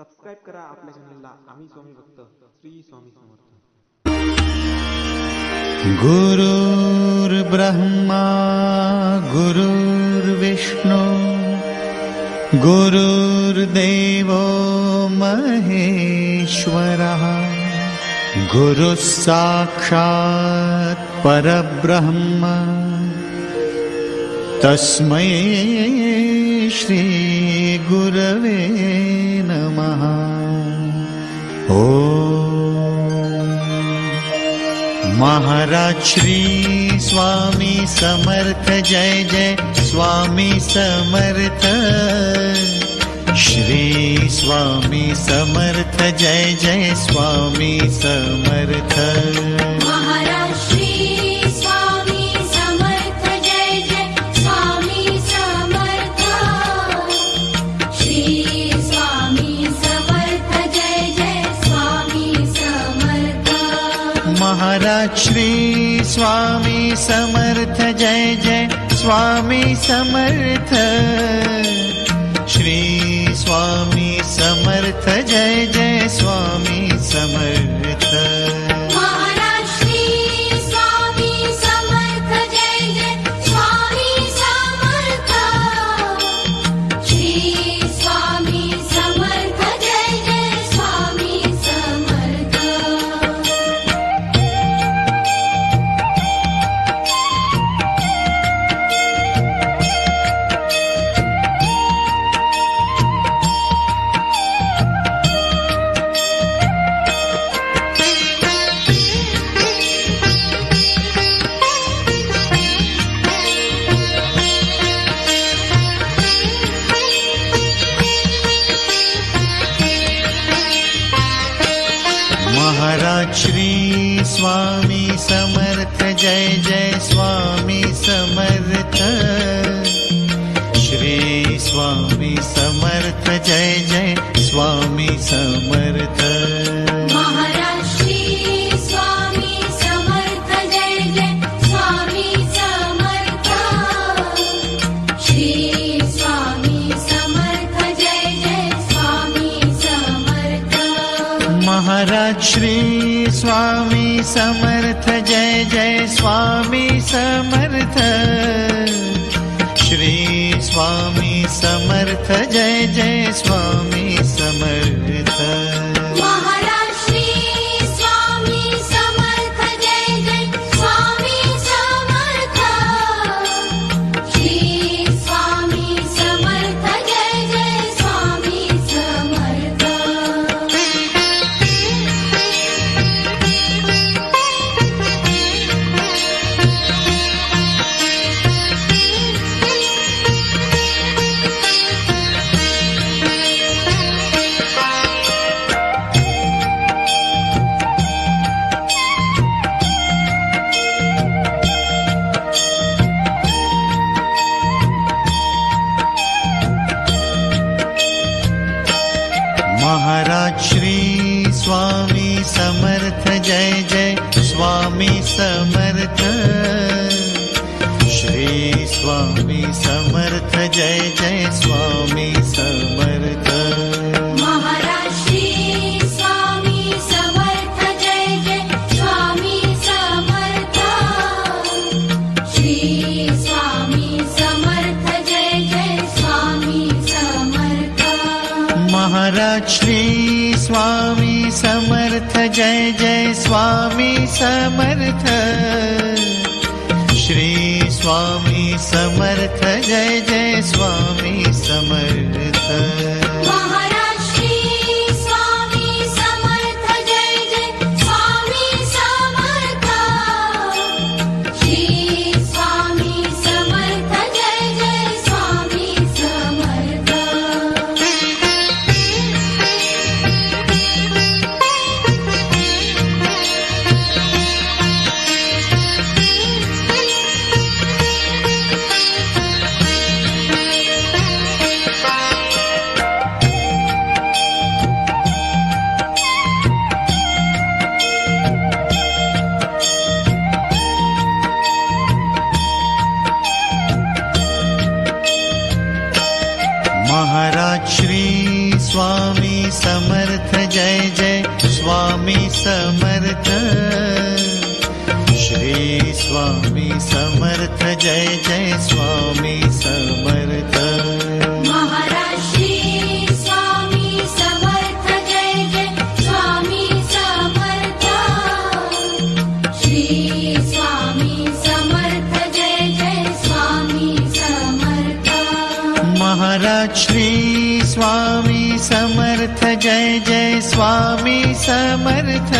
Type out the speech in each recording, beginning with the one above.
Subscribe करा आपल्या चॅनलला आम्ही स्वामी भक्त. श्री स्वामी समर्थ. गुरुर्ब्रह्मा गुरुर्विष्णु गुरुर्देवो महेश्वरः गुरुः साक्षात् परब्रह्म, तस्मै श्रीगुरवे नमः। ॐ महाराज श्री स्वामी समर्थ जय जय स्वामी समर्थ। श्री स्वामी समर्थ जय जय स्वामी समर्थ। महाराज श्री स्वामी समर्थ जय जय स्वामी समर्थ। श्री स्वामी समर्थ जय जय स्वामी समर्थ श्री स्वामी समर्थ जय जय स्वामी समर्थ स्वामी समर्थ जय जय स्वामी समर्थ। श्री स्वामी समर्थ जय जय स्वामी समर्थ श्री स्वामी समर्थ जय जय स्वामी समर्थ। श्री स्वामी समर्थ जय जय स्वामी समर्थ श्री स्वामी समर्थ जय जय स्वामी समर्थ।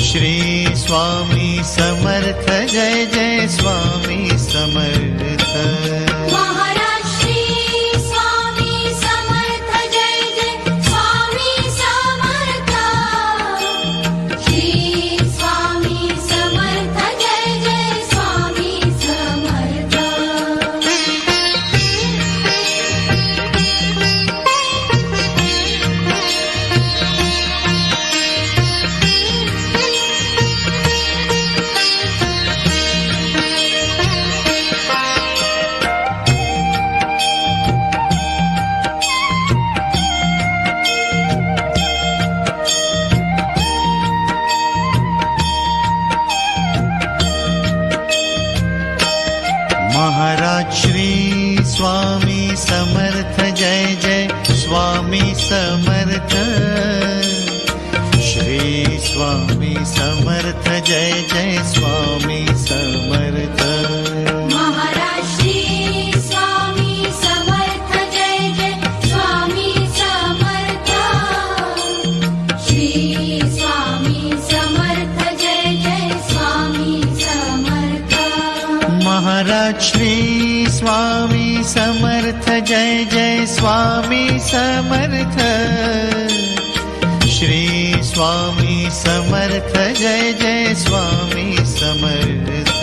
श्री स्वामी समर्थ जय जय स्वामी समर्थ स्वामी समर्थ जय जय स्वामी समर्थ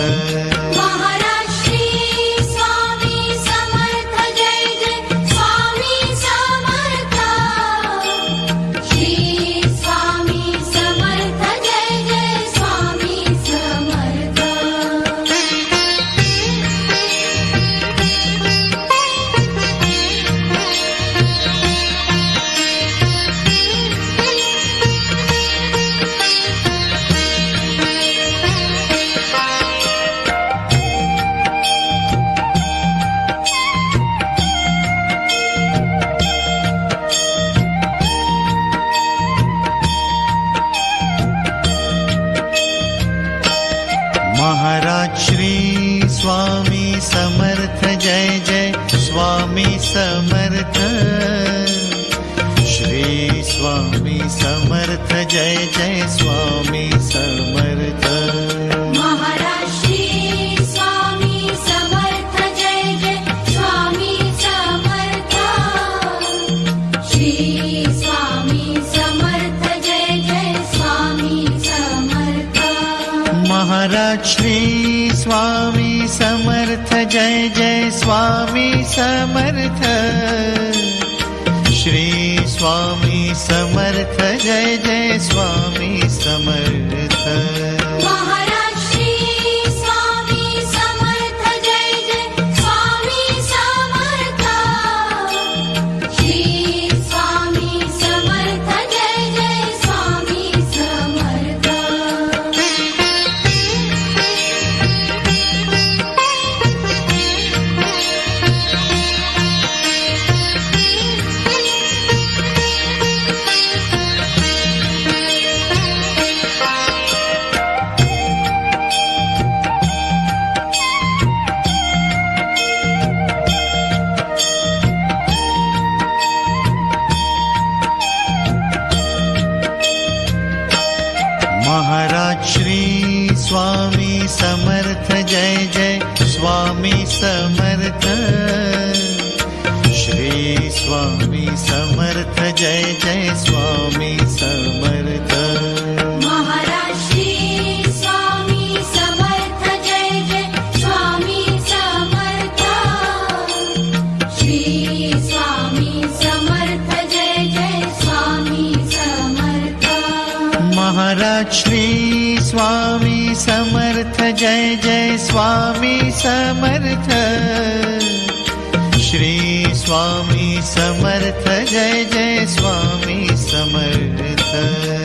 जय जय स्वामी समर्थ। महाराज श्री स्वामी समर्थ जय जय स्वामी समर्थ। श्री स्वामी समर्थ जय जय स्वामी समर्थ। महाराज श्री स्वामी समर्थ जय जय स्वामी समर्थ। श्री स्वामी समर्थ जय जय महाराज श्री स्वामी समर्थ जय जय। स्वामी समर्थ। श्री स्वामी समर्थ जय जय। स्वामी समर्थ स्वामी समर्थ जय जय स्वामी समर्थ। श्री स्वामी समर्थ जय जय स्वामी समर्थ।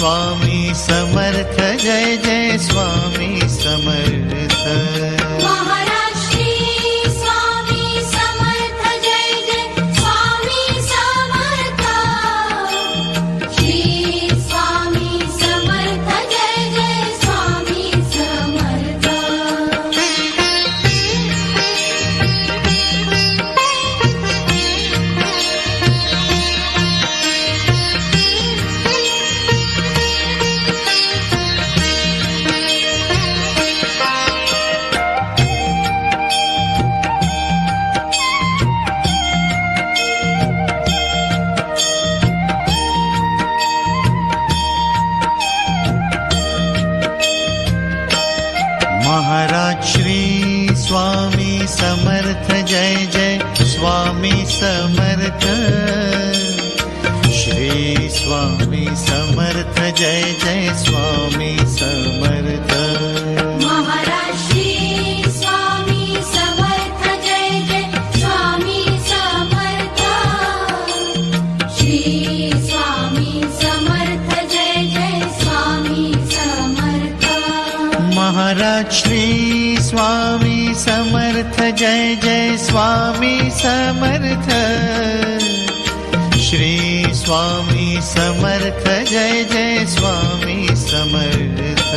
स्वामी समर्थ जय जय स्वामी समर्थ। स्वामी समर्थ जय जय स्वामी समर्थ। श्री स्वामी समर्थ जय जय स्वामी समर्थ।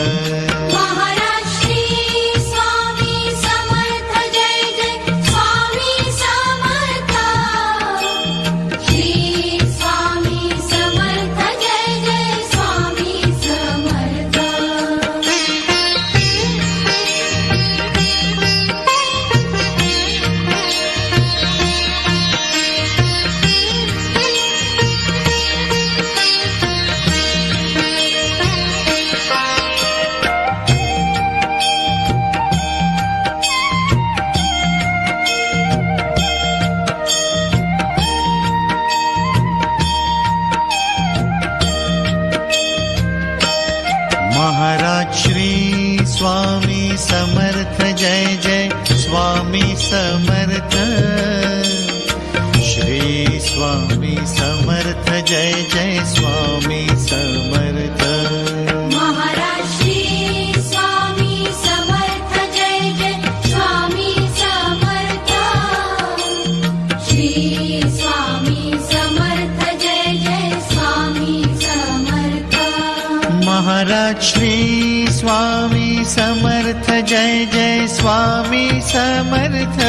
स्वामी समर्थ जय जय स्वामी समर्थ।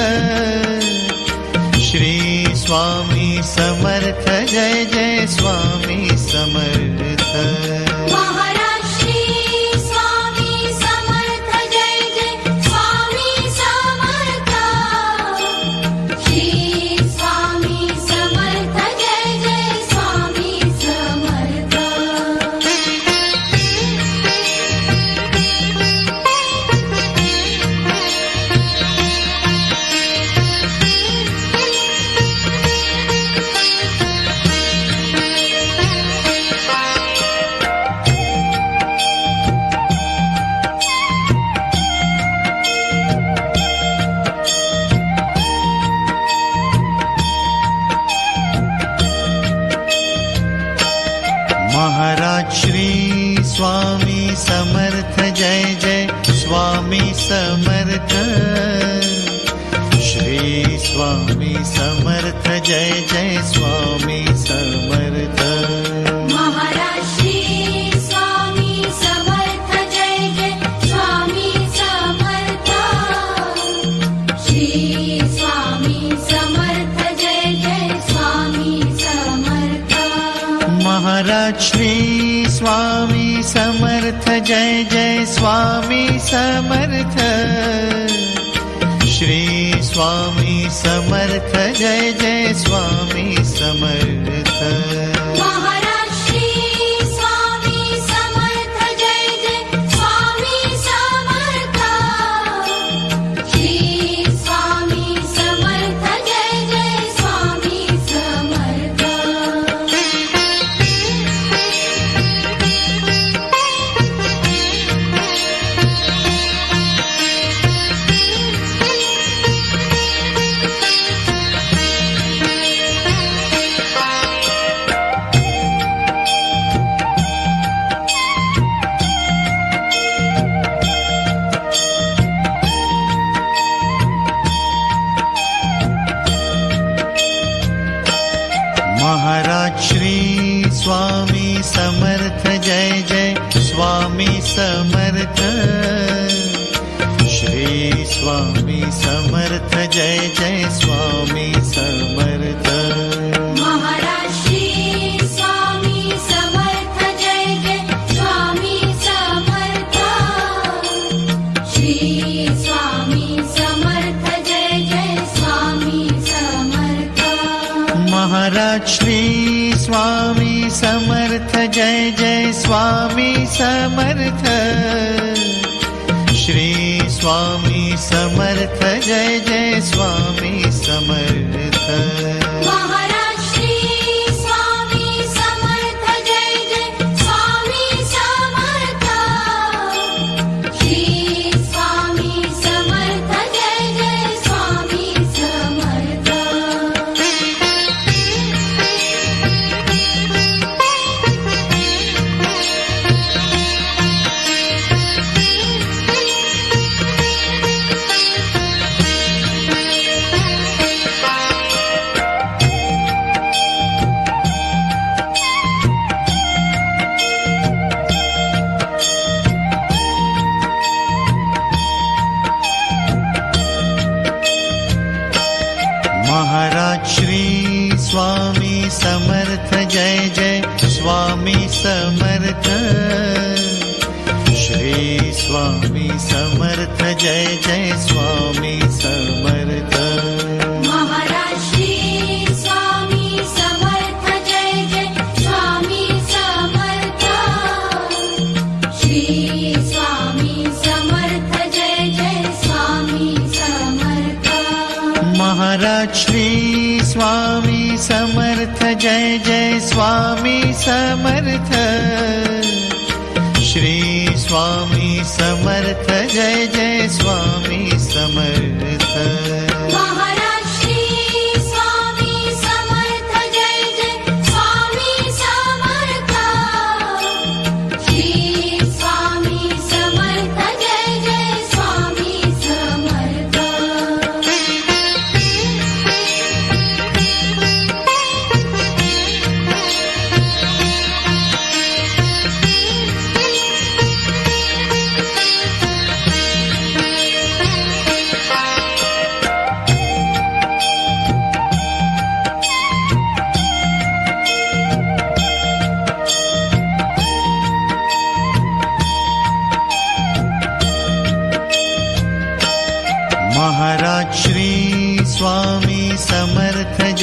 श्री स्वामी समर्थ जय जय स्वामी समर्थ। समर्थ जय जय स्वामी समर्थ। महाराज श्री स्वामी समर्थ जय जय स्वामी समर्थ। श्री स्वामी समर्थ जय जय स्वामी समर्थ। महाराज श्री स्वामी समर्थ जय जय स्वामी समर्थ। श्री स्वामी समर्थ जय जय स्वामी समर्थ समर्थ। श्री स्वामी समर्थ जय जय स्वामी समर्थ। महाराज श्री स्वामी समर्थ जय जय स्वामी समर्थ स्वामी समर्थ जय जय स्वामी समर्थ महाराज श्री स्वामी समर्थ जय जय स्वामी समर्थ। श्री स्वामी समर्थ जय जय स्वामी समर्थ जय जय स्वामी समर्थ। श्री स्वामी समर्थ जय जय स्वामी समर्थ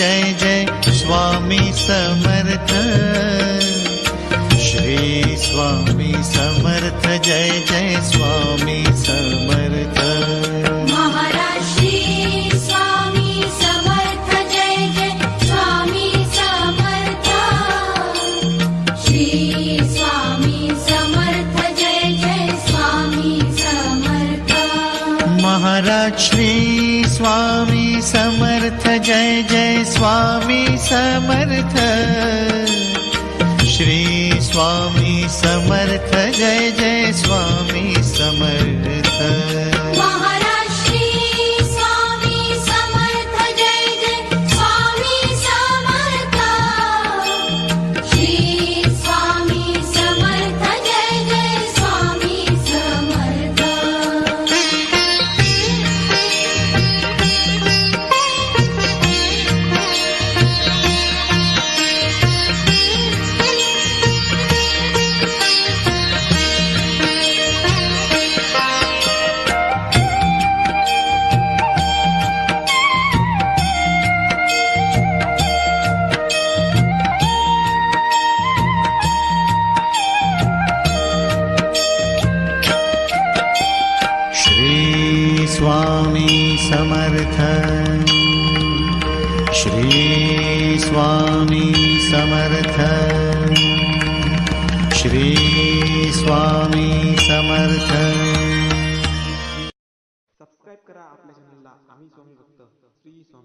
जय जय स्वामी समर्थ। श्री स्वामी समर्थ जय जय स्वामी महाराज स्वामी समर्थ जय जय स्वामी समर्थ। श्री स्वामी समर्थ जय जय स्वामी समर्थ